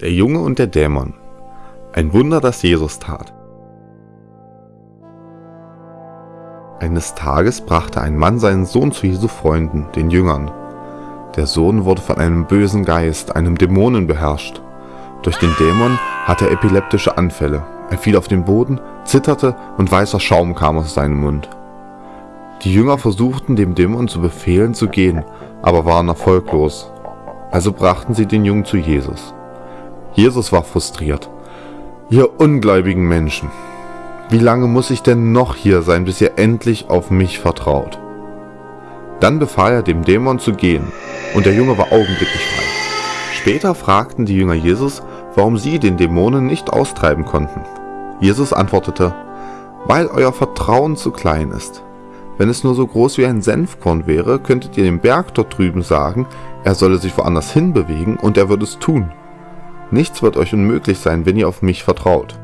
Der Junge und der Dämon. Ein Wunder, das Jesus tat. Eines Tages brachte ein Mann seinen Sohn zu Jesu Freunden, den Jüngern. Der Sohn wurde von einem bösen Geist, einem Dämonen beherrscht. Durch den Dämon hatte er epileptische Anfälle. Er fiel auf den Boden, zitterte und weißer Schaum kam aus seinem Mund. Die Jünger versuchten dem Dämon zu befehlen zu gehen, aber waren erfolglos. Also brachten sie den Jungen zu Jesus. Jesus war frustriert. Ihr ungläubigen Menschen, wie lange muss ich denn noch hier sein, bis ihr endlich auf mich vertraut? Dann befahl er dem Dämon zu gehen, und der Junge war augenblicklich frei. Später fragten die Jünger Jesus, warum sie den Dämonen nicht austreiben konnten. Jesus antwortete, weil euer Vertrauen zu klein ist. Wenn es nur so groß wie ein Senfkorn wäre, könntet ihr dem Berg dort drüben sagen, er solle sich woanders hinbewegen und er würde es tun. Nichts wird euch unmöglich sein, wenn ihr auf mich vertraut.